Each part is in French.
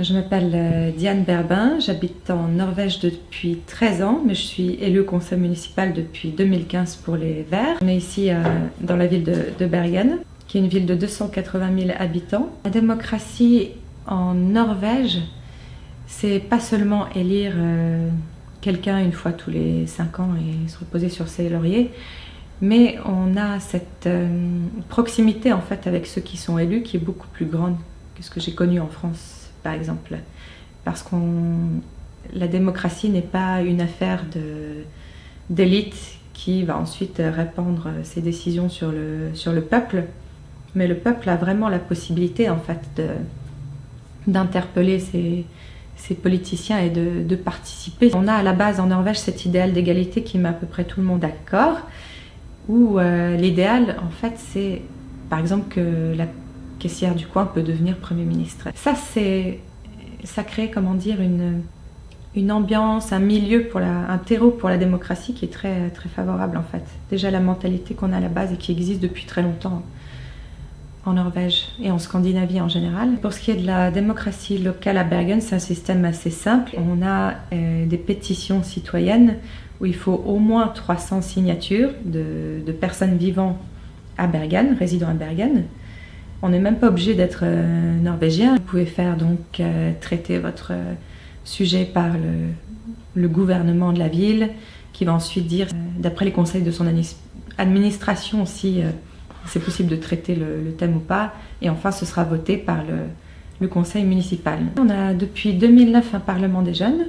Je m'appelle euh, Diane Berbin, j'habite en Norvège depuis 13 ans, mais je suis élue au conseil municipal depuis 2015 pour les Verts. On est ici euh, dans la ville de, Bergen, qui est une ville de 280 000 habitants. La démocratie en Norvège, c'est pas seulement élire euh, quelqu'un une fois tous les 5 ans et se reposer sur ses lauriers, mais on a cette proximité en fait avec ceux qui sont élus qui est beaucoup plus grande que ce que j'ai connu en France par exemple. Parce que la démocratie n'est pas une affaire d'élite qui va ensuite répandre ses décisions sur le, sur le peuple, mais le peuple a vraiment la possibilité en fait d'interpeller ses, politiciens et de, participer. On a à la base en Norvège cet idéal d'égalité qui met à peu près tout le monde d'accord, où euh, l'idéal en fait c'est par exemple que la caissière du coin peut devenir Premier ministre. Ça, c'est, ça crée, comment dire, une, une ambiance, un milieu, pour la, un terreau pour la démocratie qui est très, très favorable en fait. Déjà la mentalité qu'on a à la base et qui existe depuis très longtemps en Norvège et en Scandinavie en général. Pour ce qui est de la démocratie locale à Bergen, c'est un système assez simple. On a euh, des pétitions citoyennes où il faut au moins 300 signatures de, de personnes vivant à Bergen, résidant à Bergen. On n'est même pas obligé d'être euh, norvégien. Vous pouvez faire donc euh, traiter votre euh, sujet par le, gouvernement de la ville qui va ensuite dire, d'après les conseils de son administration, si c'est possible de traiter le, thème ou pas. Et enfin, ce sera voté par le, conseil municipal. On a depuis 2009 un parlement des jeunes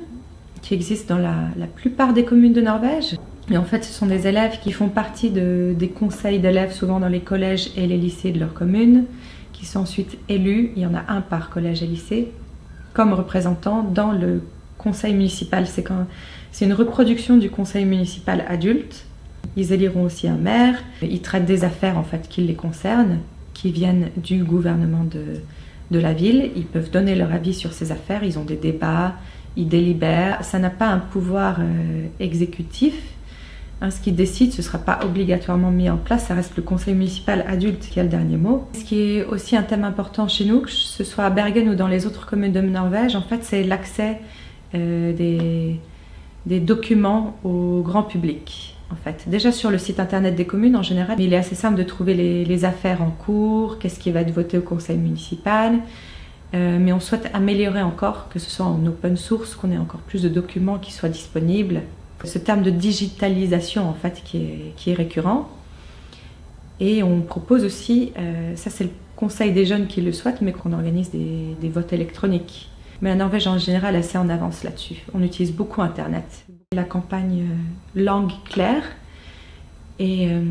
qui existe dans la, la plupart des communes de Norvège. Et en fait, ce sont des élèves qui font partie de, des conseils d'élèves, souvent dans les collèges et les lycées de leur commune, qui sont ensuite élus, il y en a un par collège et lycée, comme représentants dans le conseil municipal. C'est une reproduction du conseil municipal adulte. Ils éliront aussi un maire. Ils traitent des affaires en fait qui les concernent, qui viennent du gouvernement de, de la ville. Ils peuvent donner leur avis sur ces affaires. Ils ont des débats, ils délibèrent. Ça n'a pas un pouvoir euh, exécutif, Hein, ce qui décide, ce ne sera pas obligatoirement mis en place, ça reste le conseil municipal adulte qui a le dernier mot. Ce qui est aussi un thème important chez nous, que ce soit à Bergen ou dans les autres communes de Norvège, en fait, c'est l'accès euh, des, documents au grand public. En fait. Déjà sur le site internet des communes en général, il est assez simple de trouver les, les affaires en cours, qu'est-ce qui va être voté au conseil municipal, euh, mais on souhaite améliorer encore, que ce soit en open source, qu'on ait encore plus de documents qui soient disponibles ce terme de digitalisation en fait qui est, récurrent. Et on propose aussi, euh, ça c'est le conseil des jeunes qui le souhaitent, mais qu'on organise des, votes électroniques. Mais la Norvège en général est assez en avance là-dessus. On utilise beaucoup Internet. La campagne euh, langue claire, et euh,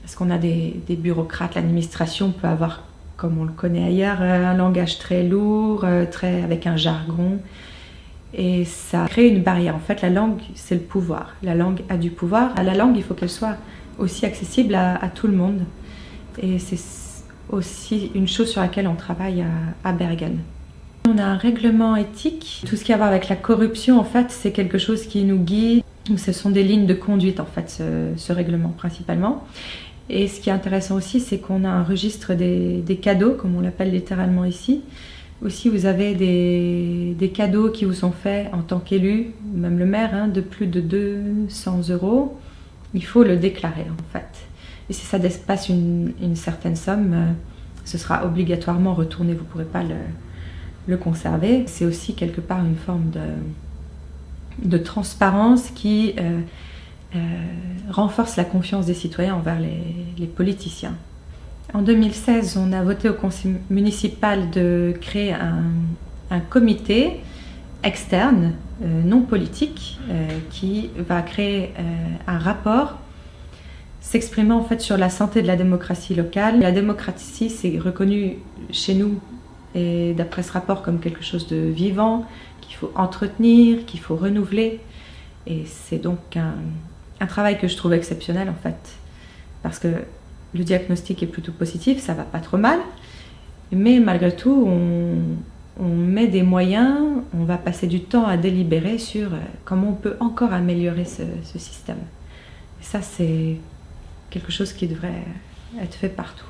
parce qu'on a des, des bureaucrates, l'administration peut avoir, comme on le connaît ailleurs, un langage très lourd, très, avec un jargon. Et ça crée une barrière. En fait, la langue, c'est le pouvoir. La langue a du pouvoir. À la langue, il faut qu'elle soit aussi accessible à, tout le monde. Et c'est aussi une chose sur laquelle on travaille à, Bergen. On a un règlement éthique. Tout ce qui a à voir avec la corruption, en fait, c'est quelque chose qui nous guide. Ce sont des lignes de conduite, en fait, ce, règlement, principalement. Et ce qui est intéressant aussi, c'est qu'on a un registre des cadeaux, comme on l'appelle littéralement ici, aussi, vous avez des, cadeaux qui vous sont faits en tant qu'élu, même le maire, hein, de plus de 200 euros. Il faut le déclarer en fait. Et si ça dépasse une, certaine somme, euh, ce sera obligatoirement retourné, vous ne pourrez pas le, conserver. C'est aussi quelque part une forme de, transparence qui euh, euh, renforce la confiance des citoyens envers les politiciens. En 2016, on a voté au conseil municipal de créer un, comité externe, euh, non politique, euh, qui va créer euh, un rapport s'exprimant en fait sur la santé de la démocratie locale. La démocratie, c'est reconnu chez nous et d'après ce rapport comme quelque chose de vivant, qu'il faut entretenir, qu'il faut renouveler. Et c'est donc un, un travail que je trouve exceptionnel en fait, parce que le diagnostic est plutôt positif, ça va pas trop mal. Mais malgré tout, on, met des moyens, on va passer du temps à délibérer sur euh, comment on peut encore améliorer ce, ce système. Et ça, c'est quelque chose qui devrait être fait partout.